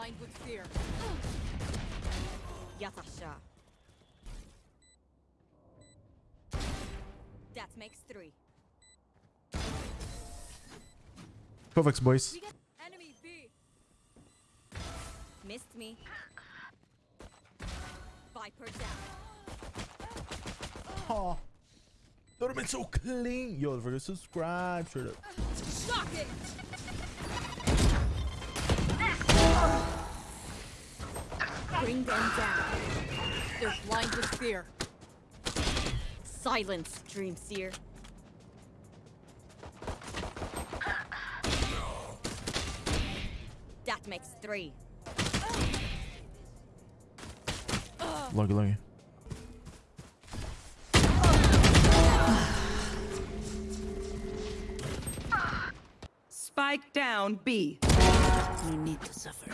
blind with fear. Yatasha. That makes three. Kovacs, boys. Enemy B. Missed me. Viper down. Oh. That would have been so clean. Yo, don't forget subscribe. Straight up. Shocking! Bring them down. They're blind with fear. Silence, Dream Seer. That makes three. Lucky, lucky. Spike down B. You need to suffer.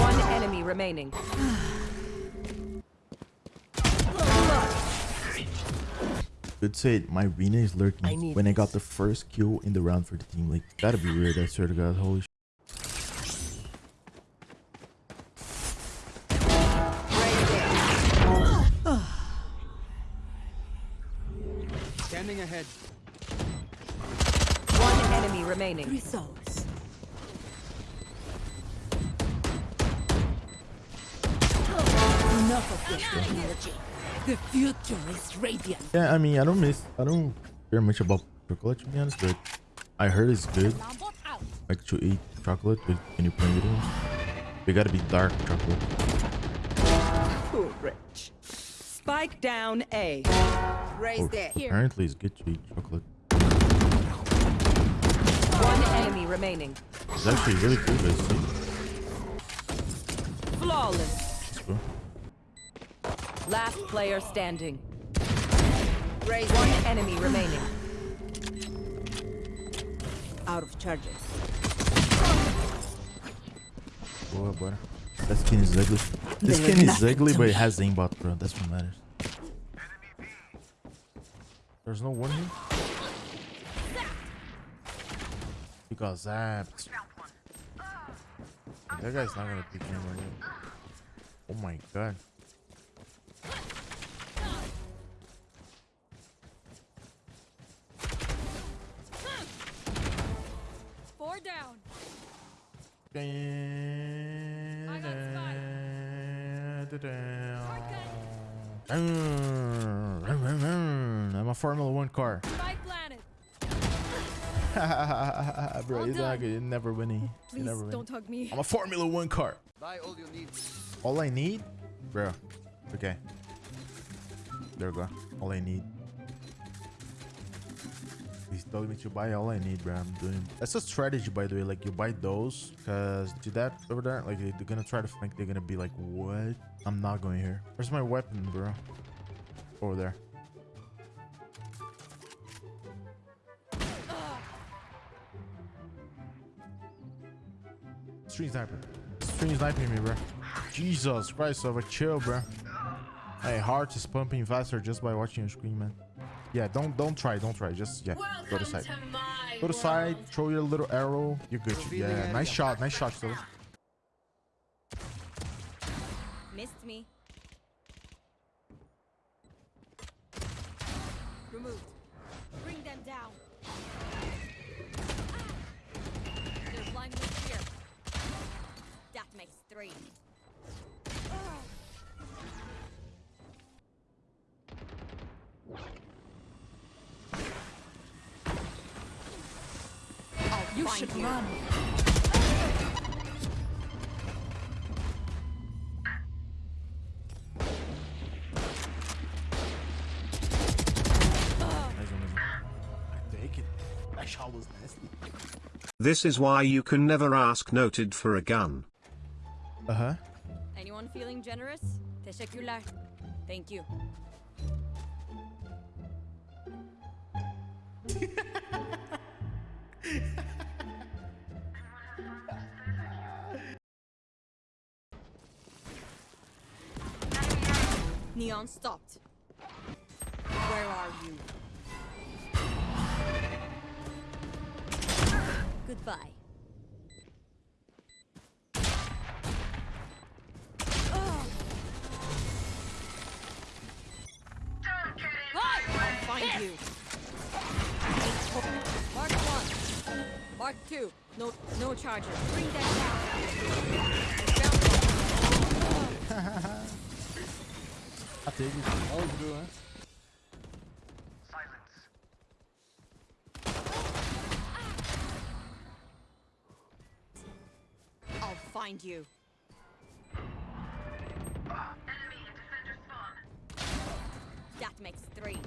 One enemy remaining. Good say my Reyna is lurking need when I got the first kill in the round for the team. Like, gotta be weird, I swear to God. Holy souls. Enough of this technology. The future is radiant. Yeah, I mean, I don't miss, I don't care much about chocolate to be honest, but I heard it's good. Lambot out. Like to eat chocolate, but when you play with it, they gotta be dark chocolate. Too rich. Spike down A. Raise Oh, that. apparently, it's good to eat chocolate. One enemy remaining. It's actually really good. But it's like, Flawless. cool. Last player standing. Raise One enemy remaining. Out of charges. Boa, bora. That skin is ugly. This skin is ugly, but it has aimbot, bro. That's what matters. There's no one here? He got zapped. That guy's not gonna pick him right Oh my god. Four down. I'm a Formula One car. Spike planted. Bro, All you're not good. You're never winning. You're Please never winning. don't hug me. I'm a Formula One car. Buy all you need. All I need, bro. Okay. There we go. All I need. He's telling me to buy all I need, bro. I'm doing. That's a strategy, by the way. Like you buy those, cause to that over there, like they're gonna try to think they're gonna be like, what? I'm not going here. Where's my weapon, bro? Over there. Stream sniper. Stream sniping me, bro. Jesus Christ, over chill, bro. Hey, heart is pumping faster just by watching your screen, man. Yeah, don't don't try, don't try. Just yeah, go to side. Go to side, throw your little arrow. You're good. Yeah, nice shot, nice shot, still. Missed me. Removed. Three. You should you. run. Nice one, nice one. I take it. That shot was nasty. This is why you can never ask noted for a gun. Uh huh. Anyone feeling generous? Teşekkürler. Thank you. Neon stopped. Where are you? Goodbye. Mark two. No, no charges. Bring them down. I take it. Always do, huh? I'll find you. That makes three.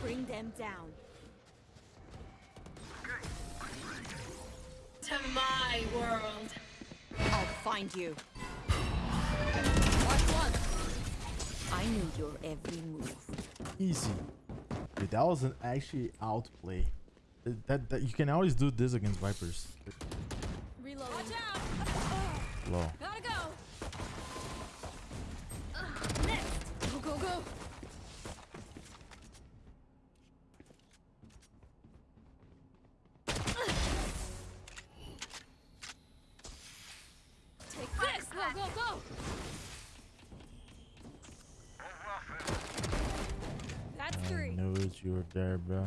Bring them down. To my world. I'll find you. Mark one. I knew your every move. Easy. Dude, that was an actually outplay. That, that, that you can always do this against Vipers. Reload. Watch out! Low. Gotta go. Go. That's I three. you were there, bro.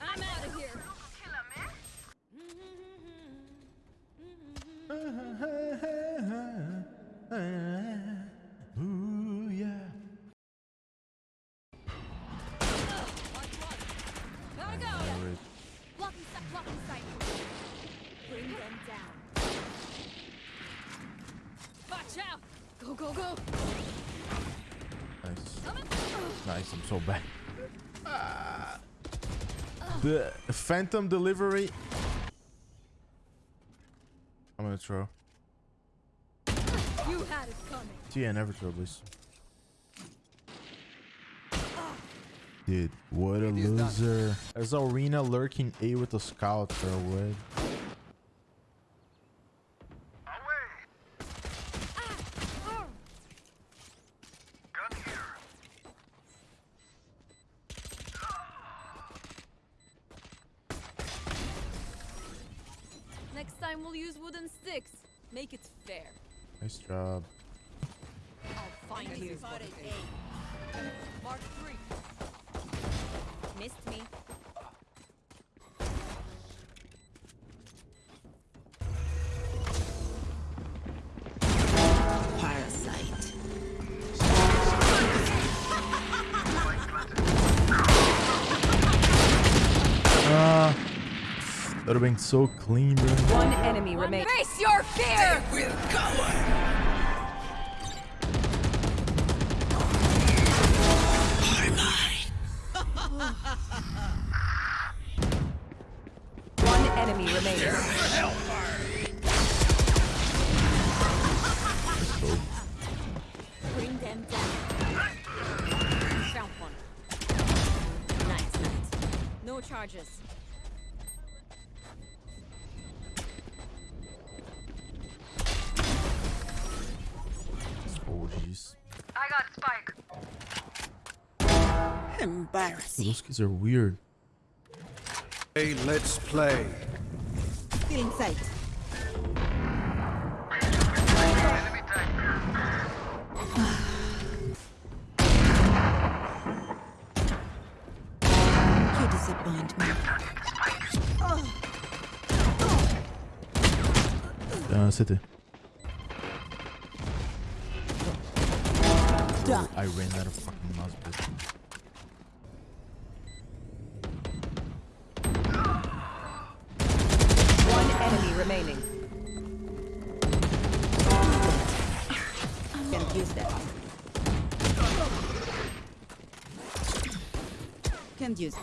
I'm out of here. Ooh, yeah. Gotta go. Blocking sight. Bring them down. Watch out. Go, go, go. Nice. Nice, I'm so bad. Ah. The Phantom delivery. I'm gonna throw. You had it coming. Tia, never throw, please. Dude, what a loser. There's Arena lurking A with the scout, bro. What? Time we'll use wooden sticks. Make it fair. Nice job. I'll find you. Mark three. Missed me. That would have been so clean, bro. One enemy remains. Face your fear! One enemy remains. Bring them down. Found one. Nice, nice. No charges. Embarrassing. Those kids are weird. Hey, let's play. Feeling sight. You disappoint me. Uh, city. I ran out of fucking mouse, remaining. Can't use that. Can't use it.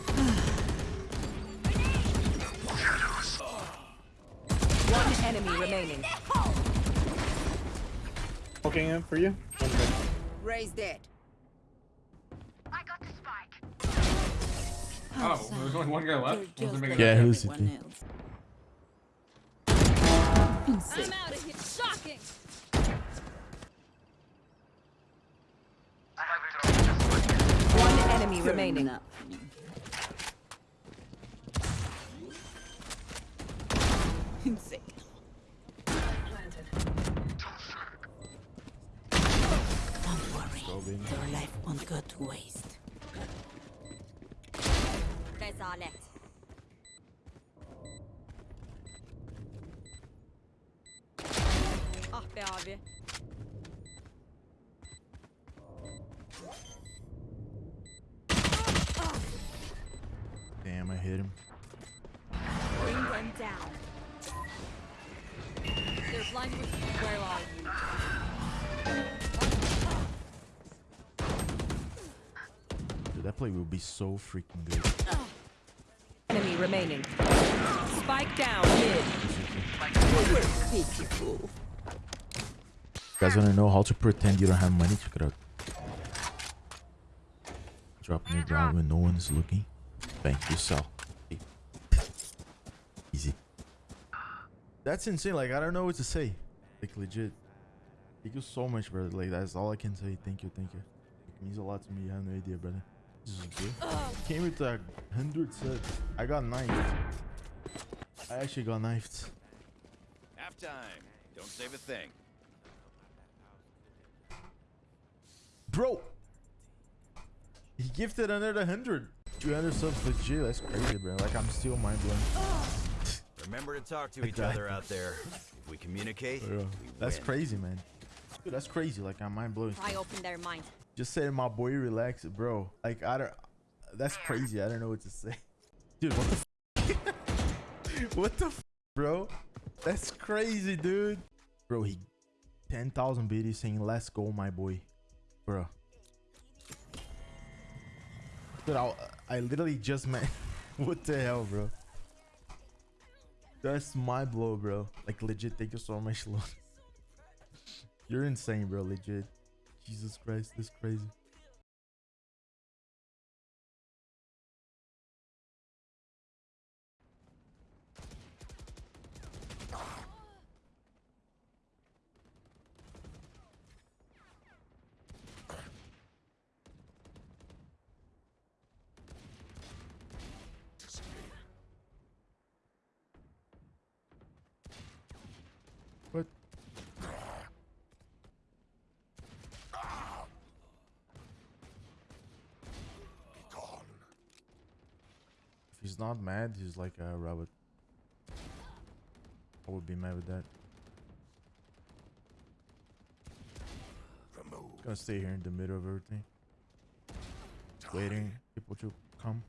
One enemy remaining. Poking in for you. One minute. Raise dead. Oh, there's only one guy left. You're Wasn't just making like Yeah, who's everyone it? Else. I'm out of here. Shocking! One enemy remaining. Up. Insane. Don't worry. Your life won't go to waste. Rezalet. Be abi. Damn, I hit him. Bring them down. They're blind with Where are you? Dude, that play will be so freaking good. Enemy remaining. Spike down mid. You guys wanna know how to pretend you don't have money? Check it out. Drop new ground when no one is looking. Bank you sell. Easy. That's insane. Like I don't know what to say. Like legit. Thank you so much, brother. Like that's all I can say. Thank you, thank you. It means a lot to me. You have no idea, brother. This is good. Came with a hundred sets. I got knifed. I actually got knifed. Halftime. Don't save a thing. Bro! He gifted another 100. 200 subs legit. That's crazy, bro. Like, I'm still mind blown. Remember to talk to Like each other out there. If we communicate, For we That's win. crazy, man. Dude, that's crazy. Like, I'm mind blown. Pry open their mind. Just saying my boy relax, bro. Like, I don't. That's crazy. I don't know what to say. Dude, what the f? what the f, bro? That's crazy, dude. Bro, he 10,000 BD saying, let's go, my boy. Bro. Dude, I, I literally just met. what the hell, bro? That's my blow, bro. Like, legit, thank you so much, Lord. You're insane, bro. Legit. Jesus Christ, this crazy. He's not mad, he's like a rabbit. I would be mad with that. Gonna stay here in the middle of everything. Waiting people to come.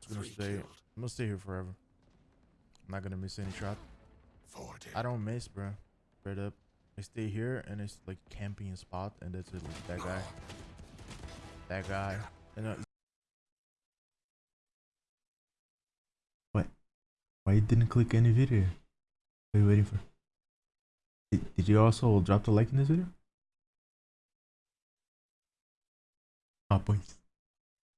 Just gonna stay. I'm gonna stay here forever. I'm not gonna miss any shot. I don't miss, bro. Straight up. I stay here and it's like camping spot and that's it. Like, that guy. That guy. And uh, Why you didn't click any video? What are you waiting for? Did, did you also drop the like in this video? Ah, points.